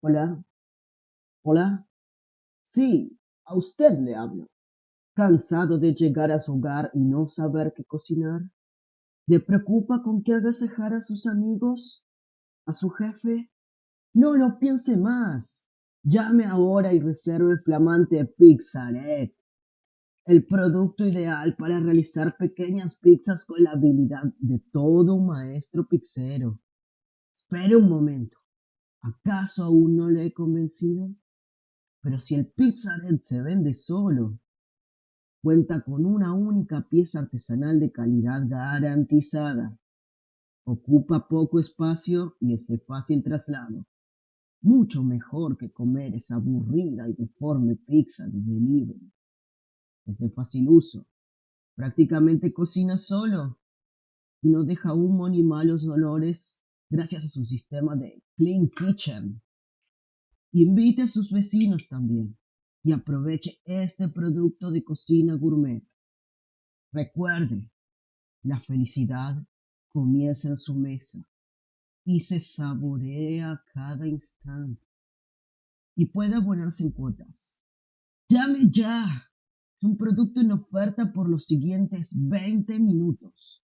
Hola, hola. Sí, a usted le hablo. ¿Cansado de llegar a su hogar y no saber qué cocinar? ¿Le preocupa con qué agasajar a sus amigos? ¿A su jefe? No lo piense más. Llame ahora y reserve el flamante Pizzaret, el producto ideal para realizar pequeñas pizzas con la habilidad de todo un maestro pizzero. Espere un momento. ¿Acaso aún no le he convencido? Pero si el Pizzaret se vende solo, cuenta con una única pieza artesanal de calidad garantizada. Ocupa poco espacio y es de fácil traslado. Mucho mejor que comer esa aburrida y deforme pizza de delivery. Es de fácil uso. Prácticamente cocina solo y no deja humo ni malos olores gracias a su sistema de Clean Kitchen. Invite a sus vecinos también y aproveche este producto de cocina gourmet. Recuerde, la felicidad comienza en su mesa y se saborea cada instante. Y puede abonarse en cuotas. Llame ya. Es un producto en oferta por los siguientes 20 minutos.